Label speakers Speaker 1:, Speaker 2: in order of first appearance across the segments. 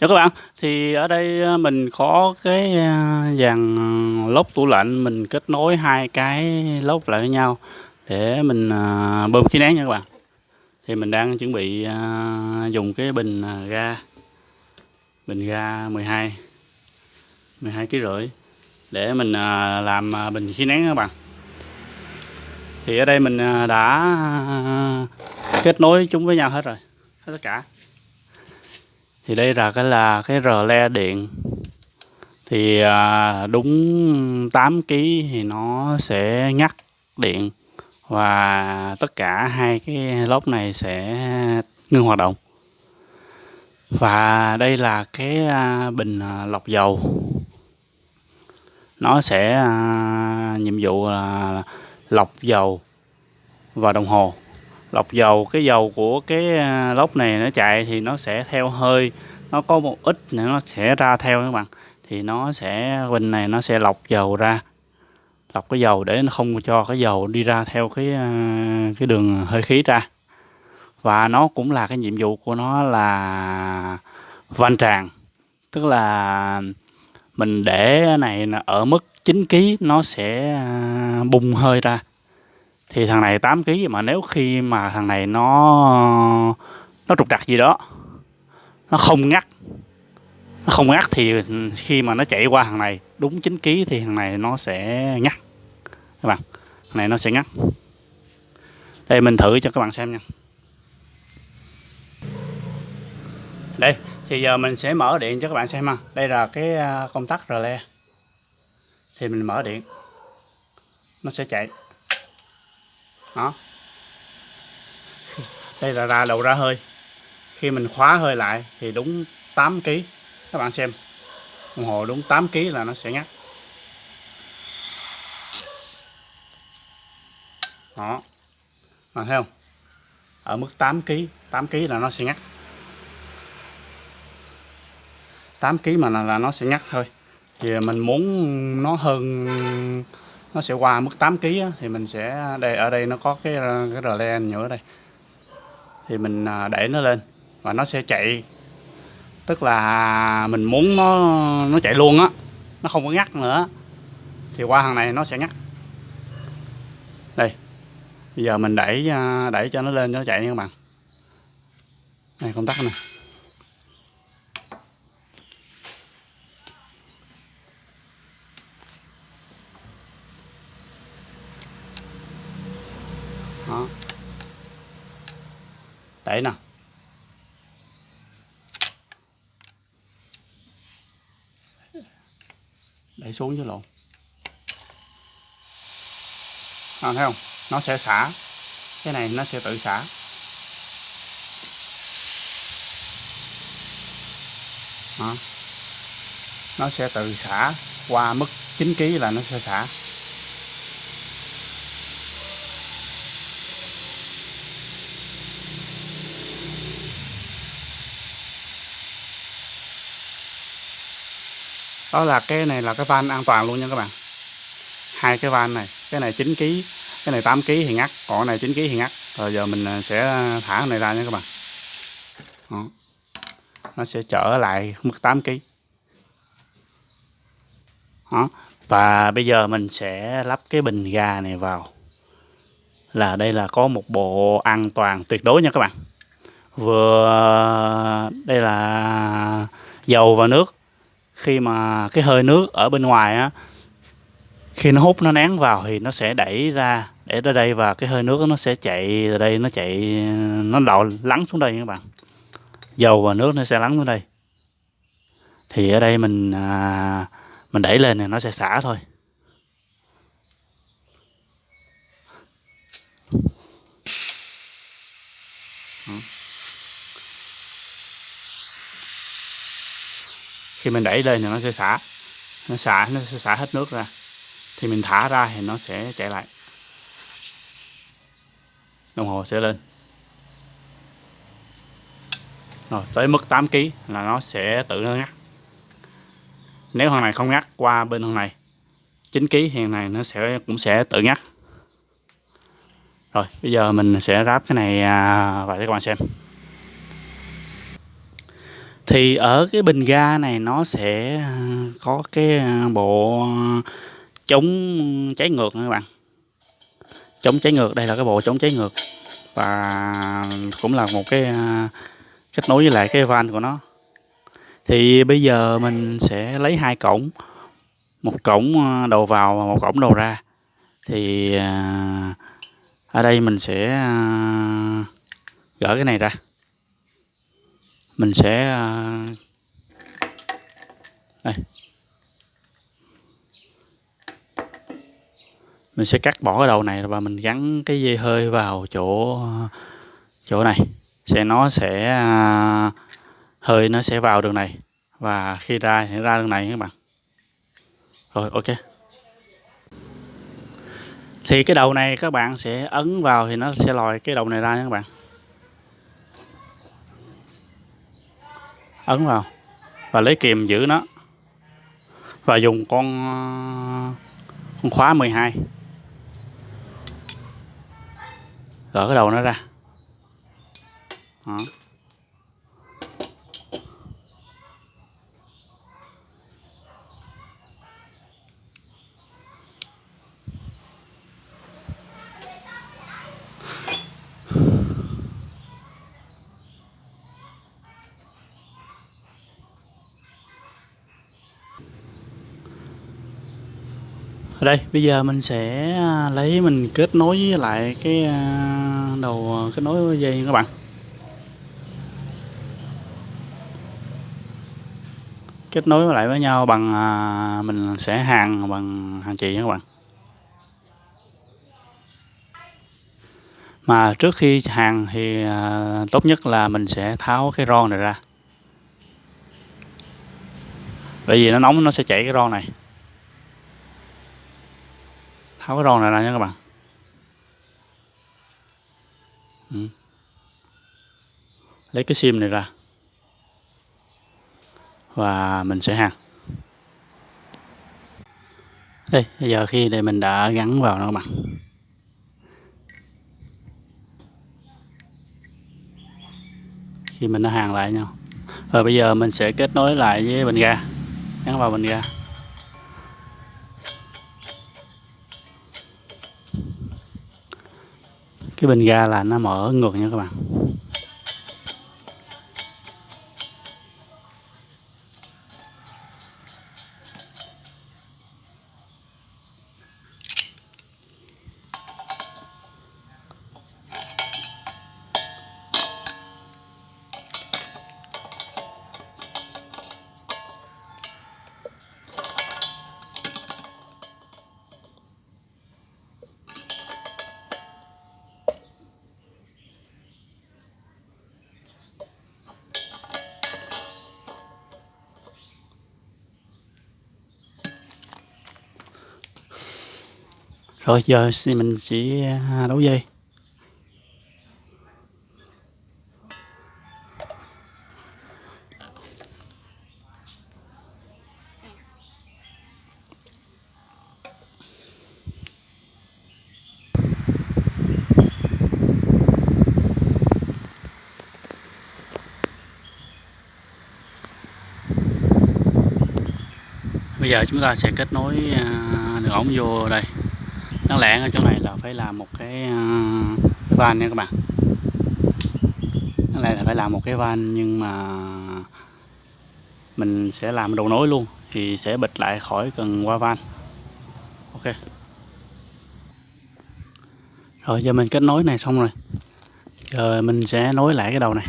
Speaker 1: Chào các bạn, thì ở đây ờ, mình có cái ờ, dàn lốp tủ lạnh mình kết nối hai cái lốp lại với nhau để mình ờ, bơm khí nén nha các bạn. Thì mình đang chuẩn bị dùng cái bình ga bình ga 12 12 kg rưỡi để mình làm bình khí nén các bạn. Thì ở đây mình đã kết nối chúng với nhau hết rồi, hết tất cả thì đây là cái là cái rờ le điện. Thì à, đúng 8 kg thì nó sẽ ngắt điện và tất cả hai cái lốp này sẽ ngưng hoạt động. Và đây là cái à, bình à, lọc dầu. Nó sẽ nhiệm vụ là lọc dầu và đồng hồ lọc dầu, cái dầu của cái à, lốc này nó chạy thì nó sẽ theo hơi, nó có một ít nữa nó sẽ ra theo các bạn. Thì nó sẽ, bình này nó sẽ lọc dầu ra, lọc cái dầu để nó không cho cái dầu đi ra theo cái à, cái đường hơi khí ra. Và nó cũng là cái nhiệm vụ của nó là van tràn, tức là mình để này ở mức 9 kg nó sẽ à, bung hơi ra thì thằng này 8 kg mà nếu khi mà thằng này nó nó trục trặc gì đó, nó không ngắt, nó không ngắt thì khi mà nó chạy qua thằng này đúng 9 kg thì thằng này nó sẽ ngắt. Các bạn, thằng này nó sẽ ngắt. Đây, mình thử cho các bạn xem nha. Đây, thì giờ mình sẽ mở điện cho các bạn xem ha. Đây là cái à, công tắc rơ le. Thì mình mở điện. Nó sẽ chạy đó. Đây là ra đầu ra hơi. Khi mình khóa hơi lại thì đúng 8 kg các bạn xem. Đồng hồ đúng 8 kg là nó sẽ ngắt. Đó. Mà thấy không? Ở mức 8 kg 8 kg là nó sẽ ngắt. 8 kg mà là, là nó sẽ ngắt thôi. Thì mình muốn nó hơn nó sẽ qua mức 8 kg thì mình sẽ, đây, ở đây nó có cái cái rờ le nhựa đây. Thì mình à, đẩy nó lên và nó sẽ chạy. Tức là mình muốn nó nó chạy luôn á, nó không có ngắt nữa. Thì qua hàng này nó sẽ ngắt. Đây, bây giờ mình đẩy à, đẩy cho nó lên cho nó chạy nha các bạn. Này công tắc này đó đẩy nè đẩy xuống chứ lộn à, thấy không? Nó sẽ xả. Cái này nó sẽ tự xả. Đó. nó sẽ tự xả qua mức 9 kg là nó sẽ xả. Đó là cái này là cái van an toàn luôn nha các bạn. Hai cái van này, cái này 9 kg cái này 8 kg thì ngắt còn cái này 9 kg thì ngắt rồi giờ mình à, sẽ thả cái này ra nha các bạn. Đó. nó sẽ trở lại mức 8 kg đó. và bây giờ mình sẽ lắp cái bình ga này vào. Là đây là có một bộ an toàn tuyệt đối nha các bạn. Vừa, đây là dầu và nước khi mà cái hơi nước ở bên ngoài á khi nó hút nó nén vào thì nó sẽ đẩy ra để ra đây và cái hơi nước nó sẽ chạy từ đây nó chạy nó đậu lắng xuống đây các bạn. Dầu và nước nó sẽ lắng xuống đây. Thì ở đây mình à, mình đẩy lên thì nó sẽ xả thôi. Ừ. khi mình đẩy lên thì nó sẽ xả. Nó xả, nó sẽ xả hết nước ra. Thì mình thả ra thì nó sẽ chạy lại. Đồng hồ sẽ lên. Rồi, tới mức 8 kg là nó sẽ tự nó ngắt. Nếu thằng này không ngắt qua bên thằng này 9 kg thì này nó sẽ, cũng sẽ tự ngắt. Rồi, bây giờ mình sẽ ráp cái này và vào các bạn xem thì ở cái bình ga này nó sẽ à, có cái à, bộ chống cháy ngược nha các bạn. Chống cháy ngược, đây là cái bộ chống cháy ngược. Và cũng là một cái à, kết nối với lại cái van của nó. Thì bây giờ mình sẽ lấy hai cổng. Một cổng đầu vào và một cổng đầu ra. Thì ở đây mình sẽ gỡ cái này ra mình sẽ à, đây. Mình sẽ cắt bỏ cái đầu này và mình gắn cái dây hơi vào chỗ chỗ này. Sẽ, nó sẽ à, hơi nó sẽ vào đường này. Và khi ra thì ra đường này các bạn. Rồi, ok. Thì cái đầu này các bạn sẽ ấn vào thì nó sẽ lòi cái đầu này ra nha các bạn. Ấn vào. Và lấy kìm giữ nó. Và dùng con con khóa 12 gỡ cái đầu nó ra. Đó. Đây, bây giờ mình sẽ à, lấy mình kết nối với lại cái à, đầu kết nối dây các bạn. Kết nối lại với nhau bằng à, mình sẽ hàng bằng hàng chì các bạn. Mà trước khi hàng thì tốt nhất là mình sẽ tháo cái ron này ra. Bởi vì nó nóng, nó sẽ chảy cái ron này tháo cái ròn này ra nha các bạn. Ừ. lấy cái sim này ra. Và mình sẽ hàn đây, bây giờ khi đây mình đã gắn vào nó các bạn. Khi mình đã hàng lại nhau. Rồi bây giờ mình sẽ kết nối lại với bình ga. Gắn vào bình ga. Cái bình ga là nó mở ngược nha các bạn. Rồi, giờ mình sẽ à, đấu dây. Bây giờ chúng ta sẽ kết nối à, đường ống vô đây đáng lẽ ở chỗ này là phải làm một cái, uh, cái van nha các bạn. Đáng lẽ là phải làm một cái van nhưng mà mình sẽ làm đầu nối luôn thì sẽ bịch lại khỏi cần qua van. Ok. Rồi giờ mình kết nối này xong rồi. Giờ mình sẽ nối lại cái đầu này.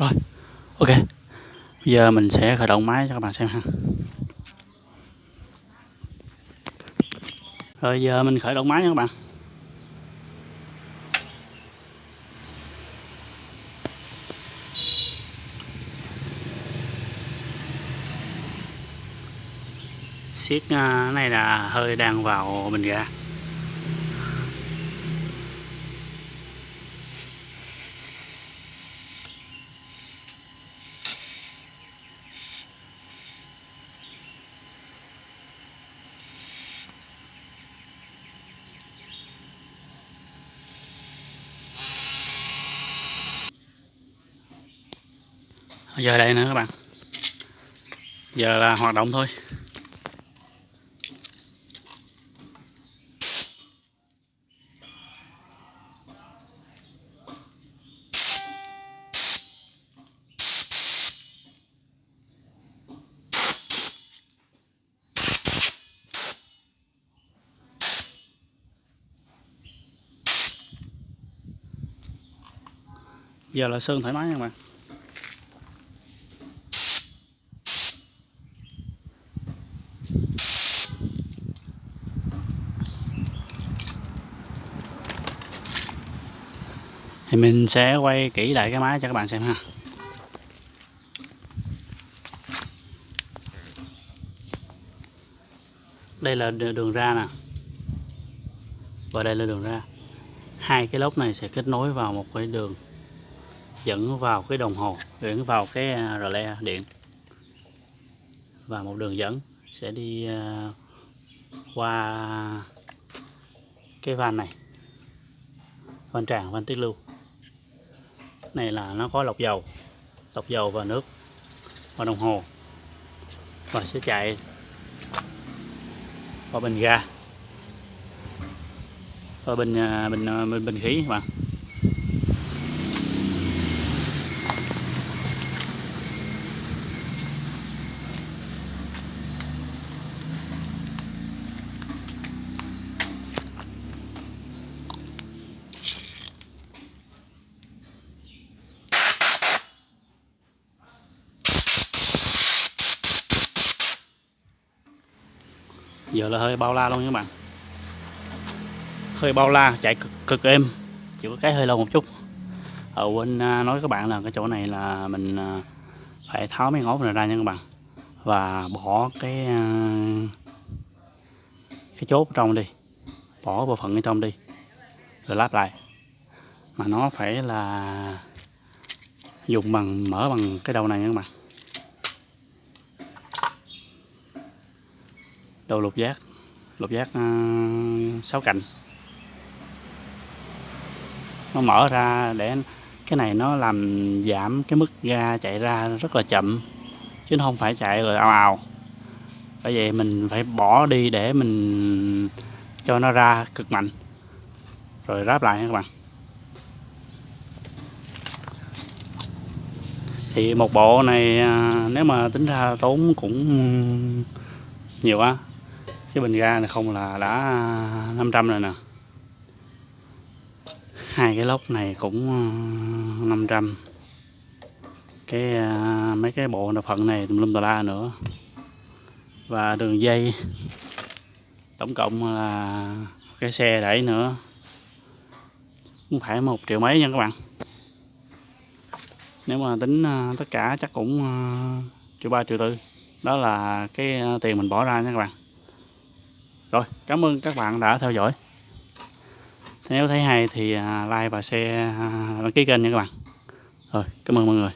Speaker 1: rồi, ok. Giờ mình sẽ khởi động máy cho các bạn xem ha. Rồi, giờ mình khởi động máy nha các bạn. Siết à, này là hơi đang vào bình ga giờ đây nữa các bạn. Giờ là hoạt động thôi. Giờ là sơn thoải mái nha các bạn. Mình sẽ quay kỹ lại cái máy cho các bạn xem ha. Đây là đường ra nè. Và đây là đường ra. Hai cái lốc này sẽ kết nối vào một cái đường dẫn vào cái đồng hồ dẫn vào cái à, rờ le điện. Và một đường dẫn sẽ đi à, qua cái van này. Van tràn van tiết lưu này là nó có lọc dầu lọc dầu và nước và đồng hồ và sẽ chạy qua bình ga và bình à, bình à, bình, bình khí các bạn. Giờ là hơi bao la luôn các bạn. Hơi bao la chạy cực, cực êm. Chỉ có cái hơi lâu một chút. Ở quên à, nói các bạn là cái chỗ này là mình à, phải tháo mấy ngót này ra nha các bạn. Và bỏ cái à, cái chốt trong đi. Bỏ bộ phận ở trong đi. Rồi lắp lại. Mà nó phải là dùng bằng mở bằng cái đầu này nha các bạn. Đồ lục giác. Lục giác ờ, uh, 6 cạnh. Nó mở ra để cái này nó làm giảm cái mức ga chạy ra rất là chậm chứ không phải chạy rồi ào ào. Bởi vậy mình phải bỏ đi để mình cho nó ra cực mạnh. Rồi ráp lại nha các bạn. Thì một bộ này ờ, nếu mà tính ra tốn cũng nhiều á cái bình ga này không là đã 500 rồi nè. Hai cái lốc này cũng ờ, 500 cái ờ, mấy cái bộ đa phận này tùm lum tà la nữa. Và đường dây, tổng cộng là cái xe đẩy nữa. Cũng phải một triệu mấy nha các bạn. Nếu mà tính ờ, tất cả chắc cũng triệu ba, triệu tư. Đó là cái tiền mình bỏ ra nha các bạn rồi, cảm ơn các bạn đã theo dõi. Nếu thấy hay thì à, like và share à, đăng ký kênh nha các bạn. Rồi, cảm ơn mọi người.